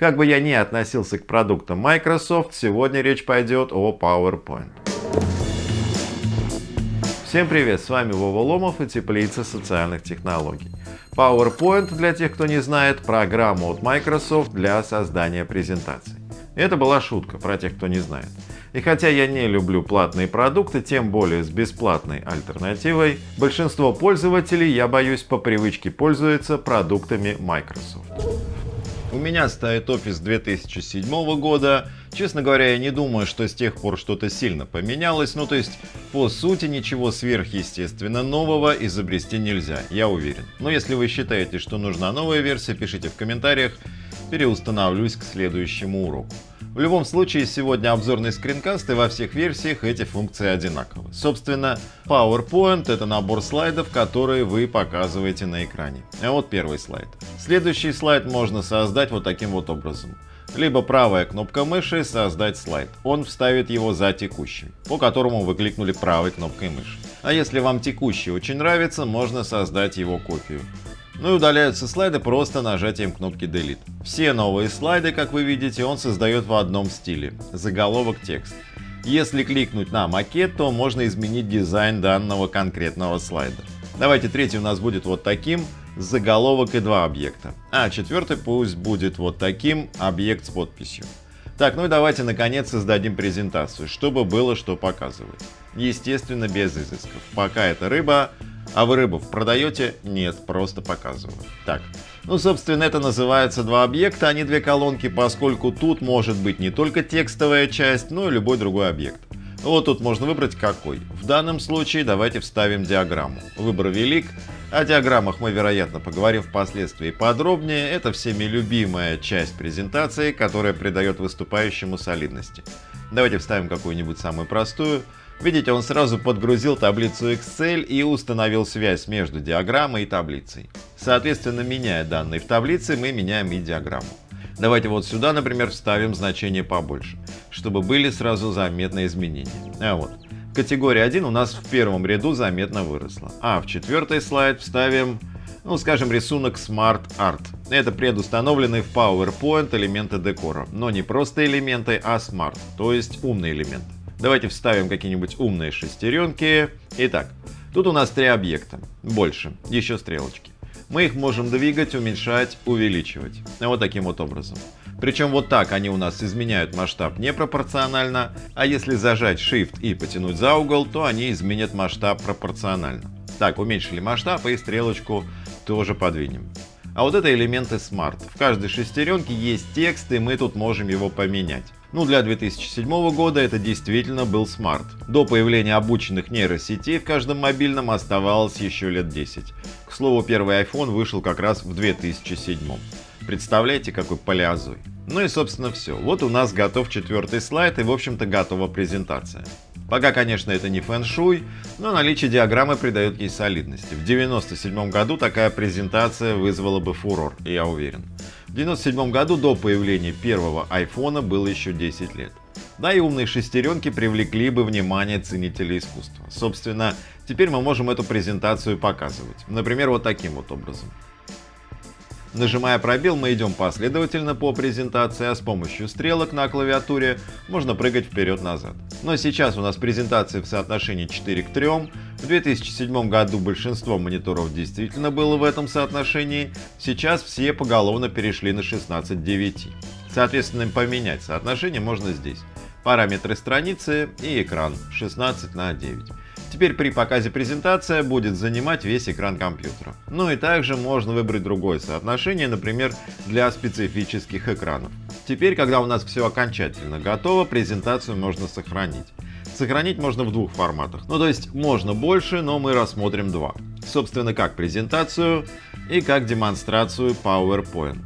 Как бы я ни относился к продуктам Microsoft, сегодня речь пойдет о PowerPoint. Всем привет, с вами Вова Ломов и Теплица социальных технологий. PowerPoint, для тех, кто не знает, программа от Microsoft для создания презентаций. Это была шутка про тех, кто не знает. И хотя я не люблю платные продукты, тем более с бесплатной альтернативой, большинство пользователей, я боюсь, по привычке пользуются продуктами Microsoft. У меня стоит Office 2007 года. Честно говоря, я не думаю, что с тех пор что-то сильно поменялось. Ну, то есть, по сути, ничего сверхъестественно нового изобрести нельзя, я уверен. Но если вы считаете, что нужна новая версия, пишите в комментариях, переустанавливаюсь к следующему уроку. В любом случае, сегодня обзорный скринкаст и во всех версиях эти функции одинаковы. Собственно, PowerPoint — это набор слайдов, которые вы показываете на экране. А вот первый слайд. Следующий слайд можно создать вот таким вот образом. Либо правая кнопка мыши «Создать слайд». Он вставит его за текущим, по которому вы кликнули правой кнопкой мыши. А если вам текущий очень нравится, можно создать его копию. Ну и удаляются слайды просто нажатием кнопки Delete. Все новые слайды, как вы видите, он создает в одном стиле. Заголовок текст. Если кликнуть на макет, то можно изменить дизайн данного конкретного слайда. Давайте третий у нас будет вот таким, заголовок и два объекта. А четвертый пусть будет вот таким, объект с подписью. Так, ну и давайте наконец создадим презентацию, чтобы было что показывать. Естественно, без изысков. Пока это рыба, а вы рыбу продаете? Нет, просто показываю. Так, ну собственно это называется два объекта, а не две колонки, поскольку тут может быть не только текстовая часть, но и любой другой объект. Вот тут можно выбрать какой. В данном случае давайте вставим диаграмму. Выбор велик. О диаграммах мы, вероятно, поговорим впоследствии подробнее. Это всеми любимая часть презентации, которая придает выступающему солидности. Давайте вставим какую-нибудь самую простую. Видите, он сразу подгрузил таблицу Excel и установил связь между диаграммой и таблицей. Соответственно, меняя данные в таблице, мы меняем и диаграмму. Давайте вот сюда, например, вставим значение побольше, чтобы были сразу заметные изменения. А вот, категория 1 у нас в первом ряду заметно выросла. А в четвертый слайд вставим, ну скажем, рисунок Smart Art. Это предустановленные в PowerPoint элементы декора, но не просто элементы, а Smart, то есть умные элементы. Давайте вставим какие-нибудь умные шестеренки. Итак, тут у нас три объекта. Больше. Еще стрелочки. Мы их можем двигать, уменьшать, увеличивать. Вот таким вот образом. Причем вот так они у нас изменяют масштаб непропорционально, а если зажать Shift и потянуть за угол, то они изменят масштаб пропорционально. Так, уменьшили масштаб и стрелочку тоже подвинем. А вот это элементы Smart. В каждой шестеренке есть текст, и мы тут можем его поменять. Ну, для 2007 года это действительно был смарт. До появления обученных нейросетей в каждом мобильном оставалось еще лет 10. К слову, первый iPhone вышел как раз в 2007. Представляете, какой палеозой. Ну и собственно все. Вот у нас готов четвертый слайд и в общем-то готова презентация. Пока, конечно, это не фэн-шуй, но наличие диаграммы придает ей солидности. В 1997 году такая презентация вызвала бы фурор, я уверен. В 1997 году до появления первого айфона было еще 10 лет. Да и умные шестеренки привлекли бы внимание ценителей искусства. Собственно, теперь мы можем эту презентацию показывать. Например, вот таким вот образом. Нажимая пробел, мы идем последовательно по презентации, а с помощью стрелок на клавиатуре можно прыгать вперед-назад. Но сейчас у нас презентация в соотношении 4 к 3. В 2007 году большинство мониторов действительно было в этом соотношении, сейчас все поголовно перешли на 16 к 9. Соответственно, поменять соотношение можно здесь. Параметры страницы и экран 16 на 9. Теперь при показе презентация будет занимать весь экран компьютера. Ну и также можно выбрать другое соотношение, например, для специфических экранов. Теперь, когда у нас все окончательно готово, презентацию можно сохранить. Сохранить можно в двух форматах. Ну то есть можно больше, но мы рассмотрим два. Собственно, как презентацию и как демонстрацию PowerPoint.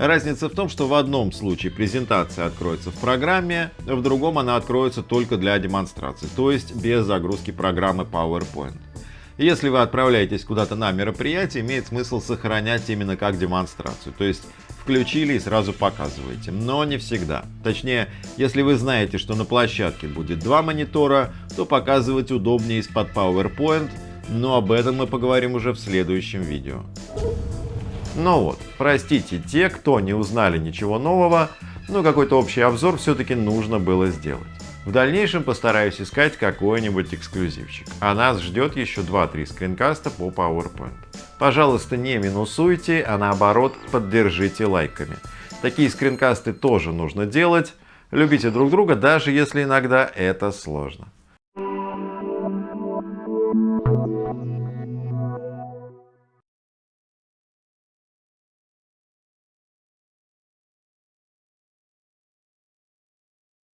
Разница в том, что в одном случае презентация откроется в программе, в другом она откроется только для демонстрации, то есть без загрузки программы PowerPoint. Если вы отправляетесь куда-то на мероприятие, имеет смысл сохранять именно как демонстрацию, то есть включили и сразу показываете, но не всегда. Точнее, если вы знаете, что на площадке будет два монитора, то показывать удобнее из-под PowerPoint, но об этом мы поговорим уже в следующем видео. Ну вот, простите те, кто не узнали ничего нового, но какой-то общий обзор все-таки нужно было сделать. В дальнейшем постараюсь искать какой-нибудь эксклюзивчик, а нас ждет еще 2-3 скринкаста по PowerPoint. Пожалуйста, не минусуйте, а наоборот поддержите лайками. Такие скринкасты тоже нужно делать. Любите друг друга, даже если иногда это сложно.